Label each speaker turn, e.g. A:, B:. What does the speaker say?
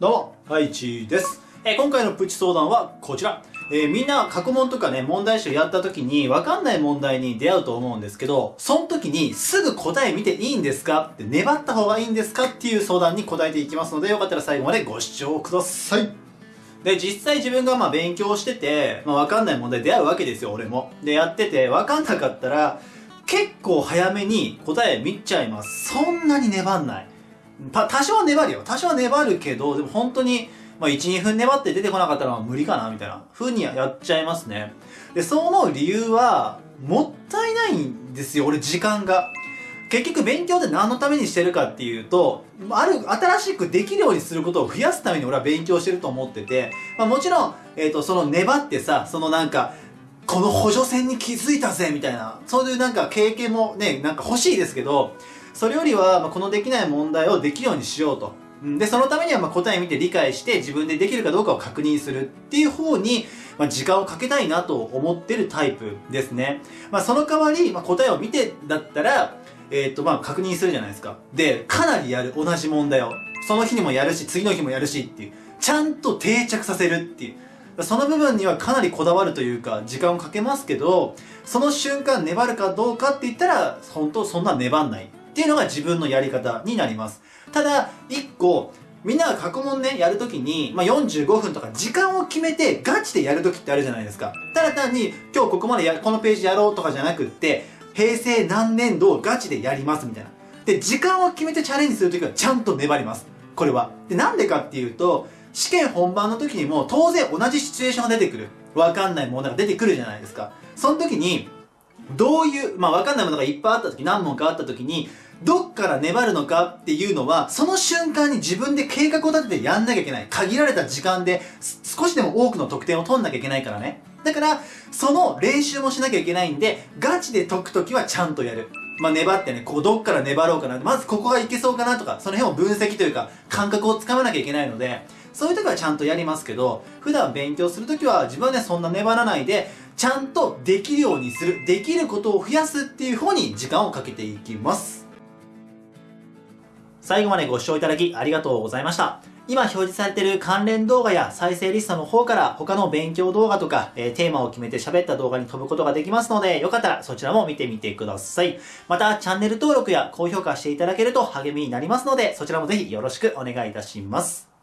A: どうも、はいちーです。えー今回のプチ相談はこちら。えーみんな過去問とかね、問題集やった時に分かんない問題に出会うと思うんですけど、その時にすぐ答え見ていいんですか？って粘った方がいいんですか？っていう相談に答えていきますので、よかったら最後までご視聴ください。で、実際自分がまあ勉強してて、まあ分かんない問題出会うわけですよ、俺も。で、やってて分かんなかったら、結構早めに答え見ちゃいます。そんなに粘んない。た多少は粘るよ。多少は粘るけど、でも本当に、まあ、1、2分粘って出てこなかったら無理かな、みたいな風にやっちゃいますね。で、そう思う理由は、もったいないんですよ、俺時間が。結局勉強って何のためにしてるかっていうと、ある、新しくできるようにすることを増やすために俺は勉強してると思ってて、まあもちろん、えっ、と、その粘ってさ、そのなんか、この補助線に気づいたぜみたいな、そういうなんか経験もね、なんか欲しいですけど、それよりは、まあ、このできない問題をできるようにしようと。で、そのためには、まあ、答え見て理解して自分でできるかどうかを確認するっていう方に、まあ、時間をかけたいなと思ってるタイプですね。まあ、その代わり、まあ、答えを見てだったら、えーっと、まあ、確認するじゃないですか。で、かなりやる、同じ問題を。その日にもやるし、次の日もやるしっていう。ちゃんと定着させるっていう。その部分にはかなりこだわるというか、時間をかけますけど、その瞬間粘るかどうかって言ったら、本当そんな粘んない。っていうのが自分のやり方になります。ただ、一個、みんなが過去問ね、やるときに、まあ、45分とか時間を決めてガチでやるときってあるじゃないですか。ただ単に、今日ここまでや、このページやろうとかじゃなくって、平成何年度をガチでやりますみたいな。で、時間を決めてチャレンジするときはちゃんと粘ります。これは。で、なんでかっていうと、試験本番の時にも当然同じシチュエーションが出てくる。わかんない問題が出てくるじゃないですか。その時に、どういう、まあわかんないものがいっぱいあった時、何問かあった時に、どっから粘るのかっていうのは、その瞬間に自分で計画を立ててやんなきゃいけない。限られた時間で、少しでも多くの得点を取んなきゃいけないからね。だから、その練習もしなきゃいけないんで、ガチで解くときはちゃんとやる。まあ粘ってね、ここどっから粘ろうかな。まずここがいけそうかなとか、その辺を分析というか、感覚をつかまなきゃいけないので、そういう時はちゃんとやりますけど、普段勉強する時は自分はね、そんな粘らないで、ちゃんとできるようにする、できることを増やすっていう方に時間をかけていきます。最後までご視聴いただきありがとうございました。今表示されている関連動画や再生リストの方から他の勉強動画とか、えーテーマを決めて喋った動画に飛ぶことができますので、よかったらそちらも見てみてください。また、チャンネル登録や高評価していただけると励みになりますので、そちらもぜひよろしくお願いいたします。